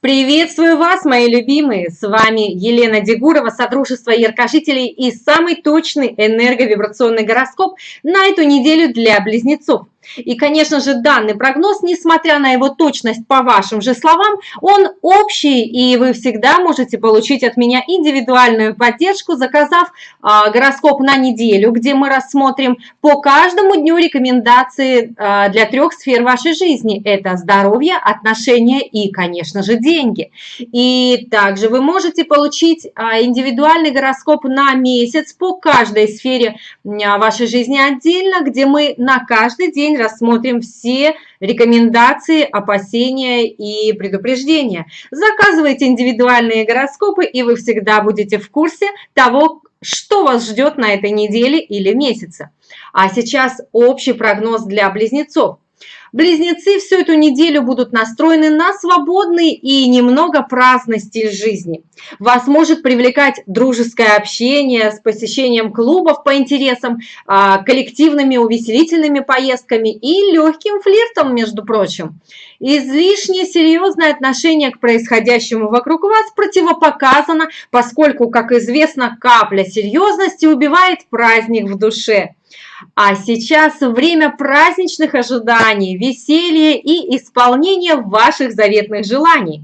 Приветствую вас, мои любимые! С вами Елена Дегурова, Содружество Яркожителей и самый точный энерговибрационный гороскоп на эту неделю для близнецов. И, конечно же, данный прогноз, несмотря на его точность по вашим же словам, он общий, и вы всегда можете получить от меня индивидуальную поддержку, заказав а, гороскоп на неделю, где мы рассмотрим по каждому дню рекомендации а, для трех сфер вашей жизни. Это здоровье, отношения и, конечно же, деньги. И также вы можете получить а, индивидуальный гороскоп на месяц по каждой сфере а, вашей жизни отдельно, где мы на каждый день день рассмотрим все рекомендации, опасения и предупреждения. Заказывайте индивидуальные гороскопы, и вы всегда будете в курсе того, что вас ждет на этой неделе или месяце. А сейчас общий прогноз для близнецов. Близнецы всю эту неделю будут настроены на свободный и немного праздный стиль жизни. Вас может привлекать дружеское общение с посещением клубов по интересам, а, коллективными увеселительными поездками и легким флиртом, между прочим. Излишне серьезное отношение к происходящему вокруг вас противопоказано, поскольку, как известно, капля серьезности убивает праздник в душе. А сейчас время праздничных ожиданий, веселья и исполнения ваших заветных желаний.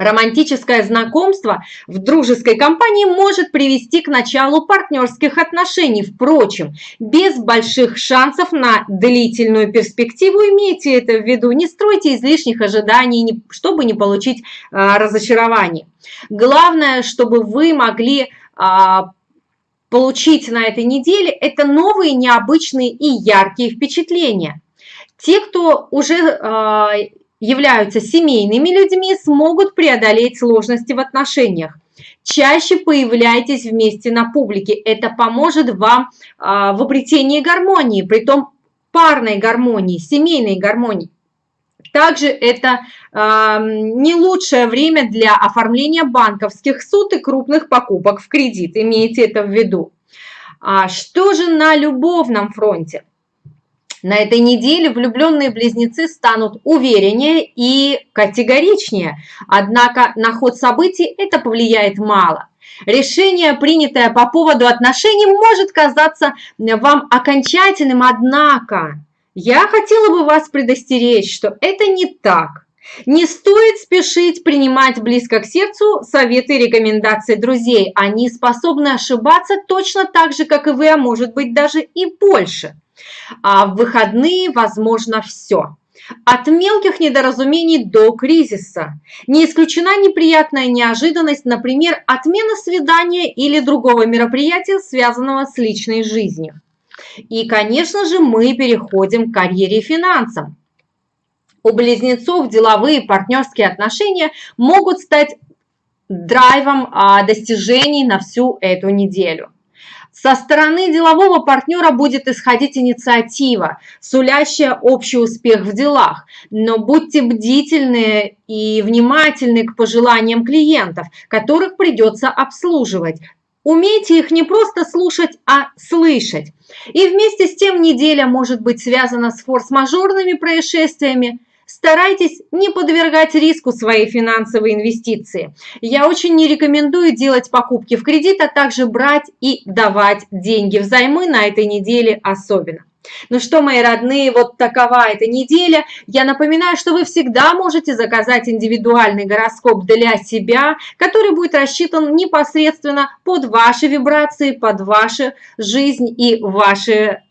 Романтическое знакомство в дружеской компании может привести к началу партнерских отношений. Впрочем, без больших шансов на длительную перспективу, имейте это в виду, не стройте излишних ожиданий, чтобы не получить а, разочарование. Главное, чтобы вы могли а, получить на этой неделе, это новые, необычные и яркие впечатления. Те, кто уже э, являются семейными людьми, смогут преодолеть сложности в отношениях. Чаще появляйтесь вместе на публике. Это поможет вам э, в обретении гармонии, при том парной гармонии, семейной гармонии. Также это э, не лучшее время для оформления банковских суд и крупных покупок в кредит. Имейте это в виду. А что же на любовном фронте? На этой неделе влюбленные близнецы станут увереннее и категоричнее, однако на ход событий это повлияет мало. Решение, принятое по поводу отношений, может казаться вам окончательным, однако я хотела бы вас предостеречь, что это не так. Не стоит спешить принимать близко к сердцу советы и рекомендации друзей. Они способны ошибаться точно так же, как и вы, а может быть даже и больше. А в выходные возможно все. От мелких недоразумений до кризиса. Не исключена неприятная неожиданность, например, отмена свидания или другого мероприятия, связанного с личной жизнью. И, конечно же, мы переходим к карьере и финансам. У близнецов деловые партнерские отношения могут стать драйвом а, достижений на всю эту неделю. Со стороны делового партнера будет исходить инициатива, сулящая общий успех в делах, но будьте бдительны и внимательны к пожеланиям клиентов, которых придется обслуживать. Умейте их не просто слушать, а слышать. И вместе с тем неделя может быть связана с форс-мажорными происшествиями. Старайтесь не подвергать риску свои финансовые инвестиции. Я очень не рекомендую делать покупки в кредит, а также брать и давать деньги взаймы на этой неделе особенно. Ну что, мои родные, вот такова эта неделя. Я напоминаю, что вы всегда можете заказать индивидуальный гороскоп для себя, который будет рассчитан непосредственно под ваши вибрации, под вашу жизнь и ваши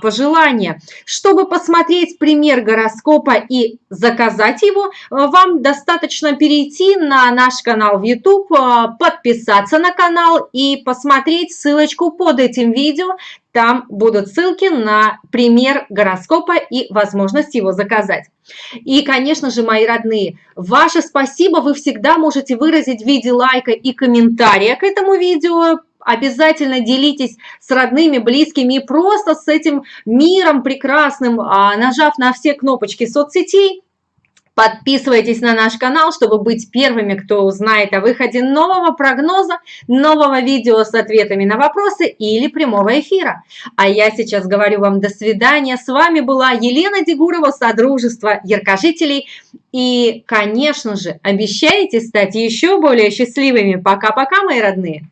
пожелания. Чтобы посмотреть пример гороскопа и заказать его, а, вам достаточно перейти на наш канал в YouTube, а, подписаться на канал и посмотреть ссылочку под этим видео. Там будут ссылки на пример гороскопа и возможность его заказать. И, конечно же, мои родные, ваше спасибо вы всегда можете выразить в виде лайка и комментария к этому видео, обязательно делитесь с родными, близкими и просто с этим миром прекрасным, а, нажав на все кнопочки соцсетей, Подписывайтесь на наш канал, чтобы быть первыми, кто узнает о выходе нового прогноза, нового видео с ответами на вопросы или прямого эфира. А я сейчас говорю вам до свидания. С вами была Елена Дегурова, Содружество Яркожителей. И, конечно же, обещайте стать еще более счастливыми. Пока-пока, мои родные!